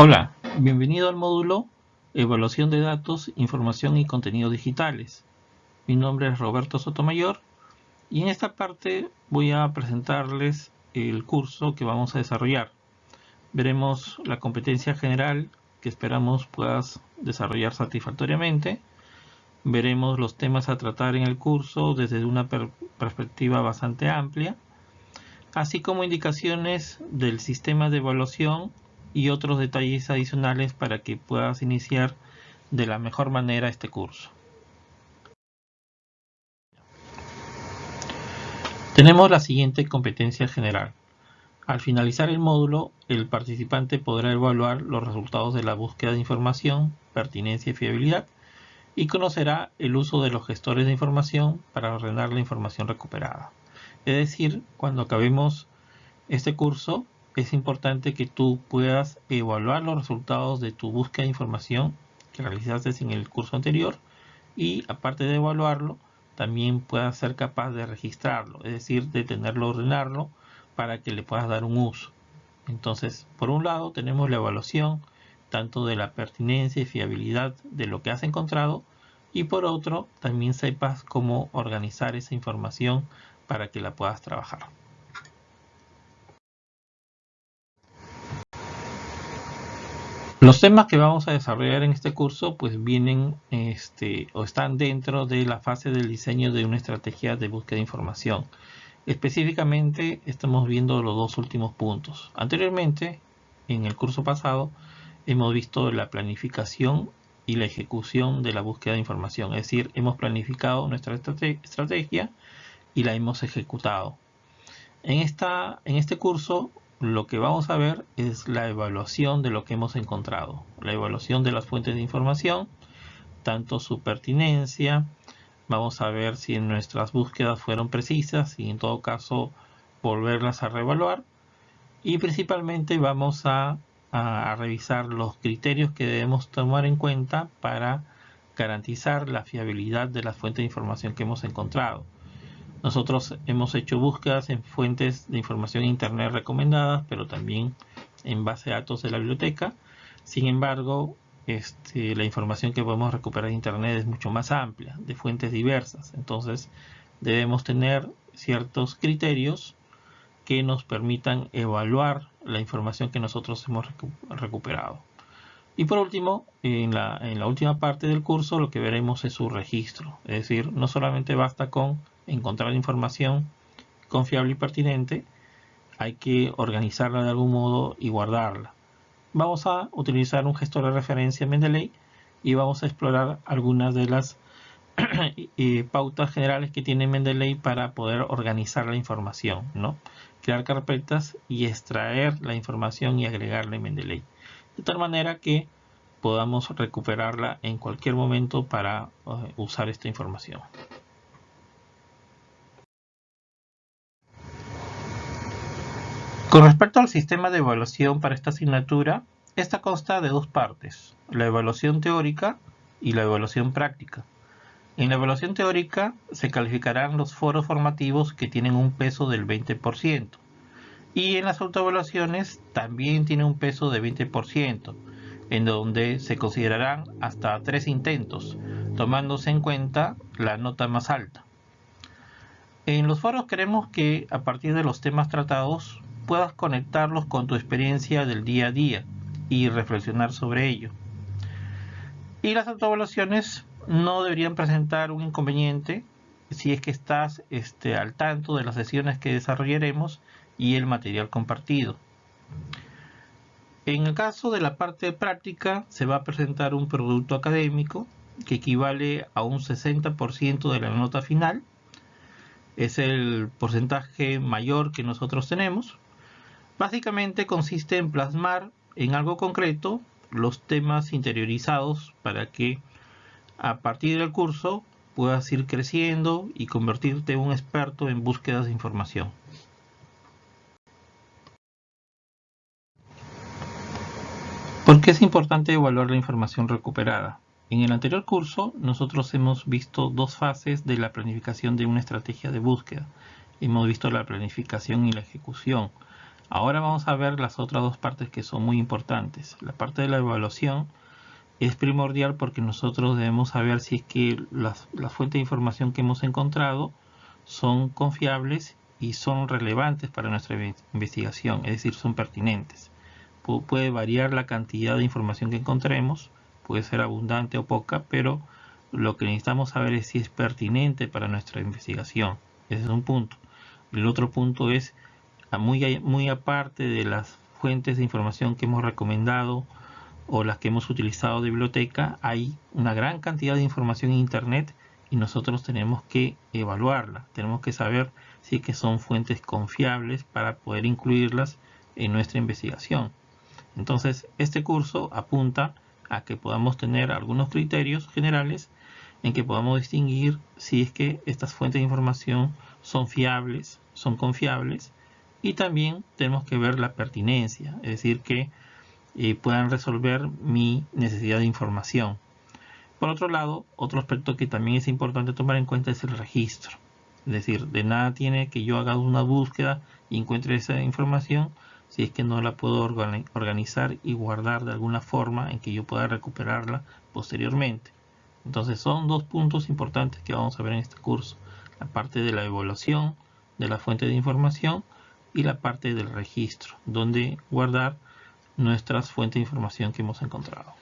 Hola, bienvenido al módulo Evaluación de Datos, Información y Contenidos Digitales. Mi nombre es Roberto Sotomayor y en esta parte voy a presentarles el curso que vamos a desarrollar. Veremos la competencia general que esperamos puedas desarrollar satisfactoriamente. Veremos los temas a tratar en el curso desde una perspectiva bastante amplia, así como indicaciones del sistema de evaluación y otros detalles adicionales para que puedas iniciar de la mejor manera este curso. Tenemos la siguiente competencia general. Al finalizar el módulo, el participante podrá evaluar los resultados de la búsqueda de información, pertinencia y fiabilidad y conocerá el uso de los gestores de información para ordenar la información recuperada. Es decir, cuando acabemos este curso, es importante que tú puedas evaluar los resultados de tu búsqueda de información que realizaste en el curso anterior y aparte de evaluarlo, también puedas ser capaz de registrarlo, es decir, de tenerlo, ordenarlo para que le puedas dar un uso. Entonces, por un lado tenemos la evaluación tanto de la pertinencia y fiabilidad de lo que has encontrado y por otro también sepas cómo organizar esa información para que la puedas trabajar. Los temas que vamos a desarrollar en este curso pues vienen este, o están dentro de la fase del diseño de una estrategia de búsqueda de información. Específicamente estamos viendo los dos últimos puntos. Anteriormente, en el curso pasado, hemos visto la planificación y la ejecución de la búsqueda de información. Es decir, hemos planificado nuestra estrategia y la hemos ejecutado. En, esta, en este curso lo que vamos a ver es la evaluación de lo que hemos encontrado. La evaluación de las fuentes de información, tanto su pertinencia, vamos a ver si nuestras búsquedas fueron precisas y en todo caso volverlas a reevaluar. Y principalmente vamos a, revisar los criterios que debemos tomar en cuenta para garantizar la fiabilidad de las fuentes de información que hemos encontrado. Nosotros hemos hecho búsquedas en fuentes de información internet recomendadas, pero también en base de datos de la biblioteca. Sin embargo, este, la información que podemos recuperar en internet es mucho más amplia, de fuentes diversas. Entonces, debemos tener ciertos criterios que nos permitan evaluar la información que nosotros hemos recuperado. Y por último, en en la última parte del curso lo que veremos es su registro. Es decir, no solamente basta con encontrar información confiable y pertinente, hay que organizarla de algún modo y guardarla. Vamos a utilizar un gestor de referencia Mendeley y vamos a explorar algunas de las eh, pautas generales que tiene Mendeley para poder organizar la información, ¿no? crear carpetas y extraer la información y agregarla en Mendeley. De tal manera que podamos recuperarla en cualquier momento para eh, usar esta información. Con respecto al sistema de evaluación para esta asignatura, esta consta de dos partes, la evaluación teórica y la evaluación práctica. En la evaluación teórica se calificarán los foros formativos que tienen un peso del 20% y en las autoevaluaciones también tiene un peso de 20%, en donde se considerarán hasta tres intentos, tomándose en cuenta la nota más alta. En los foros queremos que a partir de los temas tratados puedas conectarlos con tu experiencia del día a día y reflexionar sobre ello. Y las autoevaluaciones no deberían presentar un inconveniente si es que estás este, al tanto de las sesiones que desarrollaremos y el material compartido. En el caso de la parte práctica se va a presentar un producto académico que equivale a un 60% de la nota final. Es el porcentaje mayor que nosotros tenemos. Básicamente consiste en plasmar en algo concreto los temas interiorizados para que a partir del curso puedas ir creciendo y convertirte en un experto en búsquedas de información. ¿Por qué es importante evaluar la información recuperada? En el anterior curso nosotros hemos visto dos fases de la planificación de una estrategia de búsqueda. Hemos visto la planificación y la ejecución. Ahora vamos a ver las otras dos partes que son muy importantes. La parte de la evaluación es primordial porque nosotros debemos saber si es que las, fuentes de información que hemos encontrado son confiables y son relevantes para nuestra investigación, es decir, son pertinentes. puede variar la cantidad de información que encontremos, puede ser abundante o poca, pero lo que necesitamos saber es si es pertinente para nuestra investigación. Ese es un punto. El otro punto es, muy, aparte de las fuentes de información que hemos recomendado o las que hemos utilizado de biblioteca, hay una gran cantidad de información en Internet y nosotros tenemos que evaluarla. Tenemos que saber si que son fuentes confiables para poder incluirlas en nuestra investigación. Entonces, este curso apunta a que podamos tener algunos criterios generales en que podamos distinguir si es que estas fuentes de información son fiables, son confiables y también tenemos que ver la pertinencia, es decir, que eh, puedan resolver mi necesidad de información. Por otro lado, otro aspecto que también es importante tomar en cuenta es el registro. Es decir, de nada tiene que yo haga una búsqueda y encuentre esa información si es que no la puedo organizar y guardar de alguna forma en que yo pueda recuperarla posteriormente. Entonces son dos puntos importantes que vamos a ver en este curso. La parte de la evaluación de la fuente de información y la parte del registro, donde guardar nuestras fuentes de información que hemos encontrado.